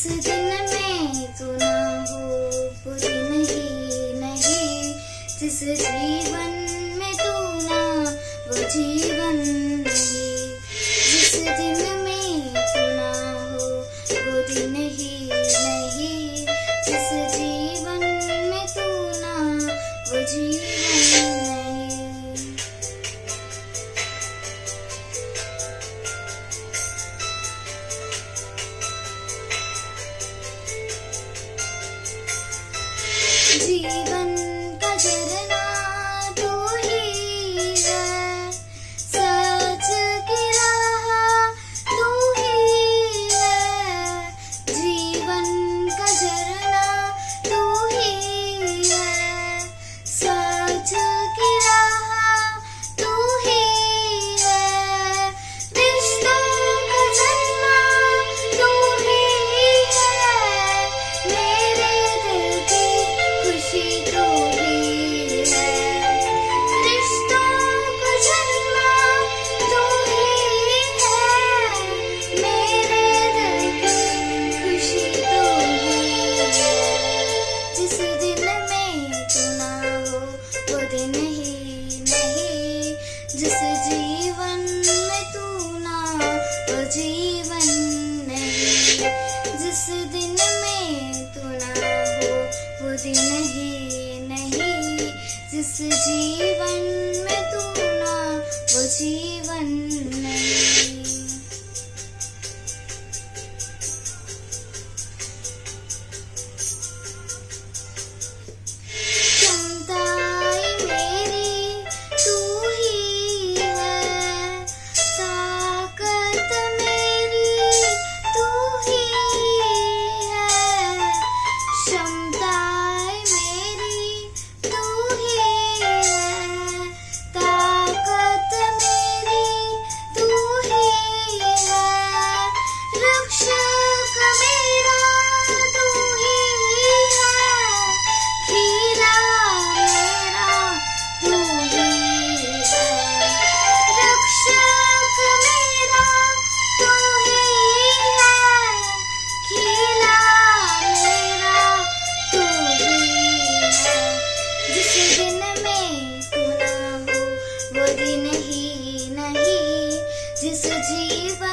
इस दिन में गुना तो हो, बुरी नहीं जिस जीवन में तू ना, वो जीवन नहीं। जिस दिन में गुना हो, बुरी नहीं नहीं। जिस जीवन में तू ना, वो जीवन जीवन जिस दिन में तू ना हो, वो दिन ही नहीं। जिस जीवन में तू ना वो जीवन नहीं। जिस दिन में तू ना हो, वो दिन ही नहीं। जिस जीवन ना हो